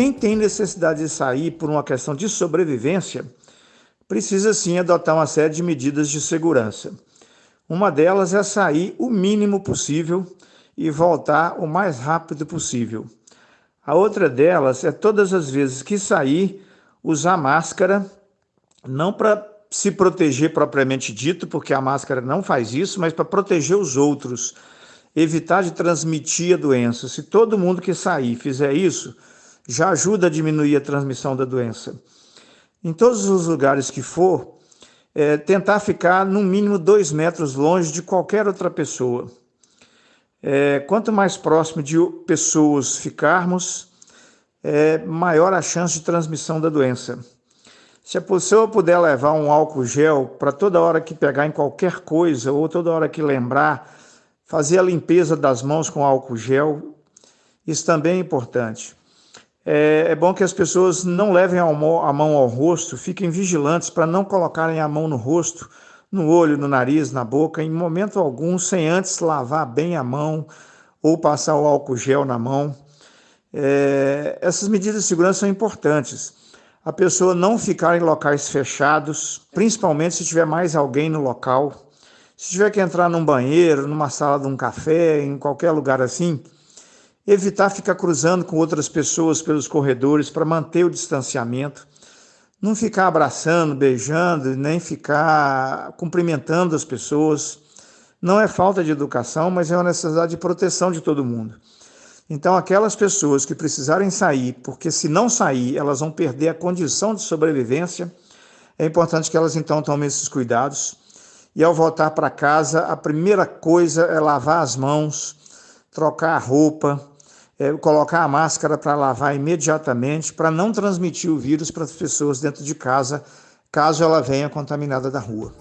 quem tem necessidade de sair por uma questão de sobrevivência, precisa sim adotar uma série de medidas de segurança. Uma delas é sair o mínimo possível e voltar o mais rápido possível. A outra delas é todas as vezes que sair, usar máscara, não para se proteger propriamente dito, porque a máscara não faz isso, mas para proteger os outros, evitar de transmitir a doença. Se todo mundo que sair fizer isso, já ajuda a diminuir a transmissão da doença. Em todos os lugares que for, é, tentar ficar no mínimo dois metros longe de qualquer outra pessoa. É, quanto mais próximo de pessoas ficarmos, é, maior a chance de transmissão da doença. Se a pessoa puder levar um álcool gel para toda hora que pegar em qualquer coisa ou toda hora que lembrar, fazer a limpeza das mãos com álcool gel, isso também é importante. É, é bom que as pessoas não levem a mão ao rosto, fiquem vigilantes para não colocarem a mão no rosto, no olho, no nariz, na boca, em momento algum, sem antes lavar bem a mão ou passar o álcool gel na mão. É, essas medidas de segurança são importantes. A pessoa não ficar em locais fechados, principalmente se tiver mais alguém no local. Se tiver que entrar num banheiro, numa sala de um café, em qualquer lugar assim, evitar ficar cruzando com outras pessoas pelos corredores para manter o distanciamento, não ficar abraçando, beijando, nem ficar cumprimentando as pessoas. Não é falta de educação, mas é uma necessidade de proteção de todo mundo. Então, aquelas pessoas que precisarem sair, porque se não sair, elas vão perder a condição de sobrevivência, é importante que elas então tomem esses cuidados. E ao voltar para casa, a primeira coisa é lavar as mãos, trocar a roupa, é, colocar a máscara para lavar imediatamente, para não transmitir o vírus para as pessoas dentro de casa, caso ela venha contaminada da rua.